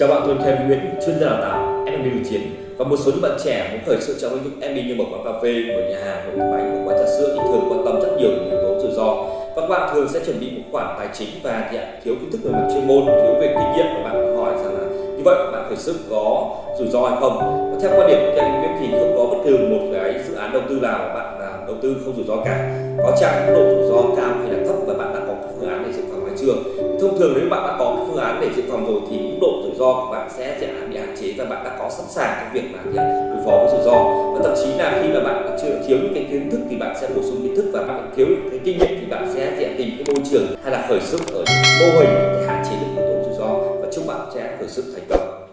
Chào bạn, tôi là Kevin Nguyễn, chuyên gia đào tạo MMB điều chiến và một số những bạn trẻ muốn khởi sự trong lĩnh vực MB như một quán cà phê, một nhà hàng, một quán bánh, một quán trà sữa thì thường quan tâm rất nhiều đến yếu tố rủi ro và các bạn thường sẽ chuẩn bị một khoản tài chính và thì thiếu kiến thức về mặt chuyên môn, thiếu về kinh nghiệm và bạn hỏi rằng là như vậy bạn khởi sự có rủi ro hay không? Và theo quan điểm của Kevin Nguyễn thì không có bất cứ một cái dự án đầu tư nào mà bạn à, đầu tư không rủi ro cả, có chăng độ rủi ro cao hay là thấp và bạn đã có phương án để dự phòng hay chưa? Thông thường nếu bạn đã có cái phương án để dự phòng rồi thì mức độ rủi ro của bạn sẽ sẽ bị hạn chế và bạn đã có sẵn sàng cái việc mà đối phó với rủi ro. Và thậm chí là khi mà bạn chưa thiếu những cái kiến thức thì bạn sẽ bổ sung kiến thức và bạn thiếu cái kinh nghiệm thì bạn sẽ sẽ tìm cái môi trường hay là khởi sức ở mô hình để hạn chế được yếu tố rủi ro. Và chúc bạn sẽ khởi sức thành công.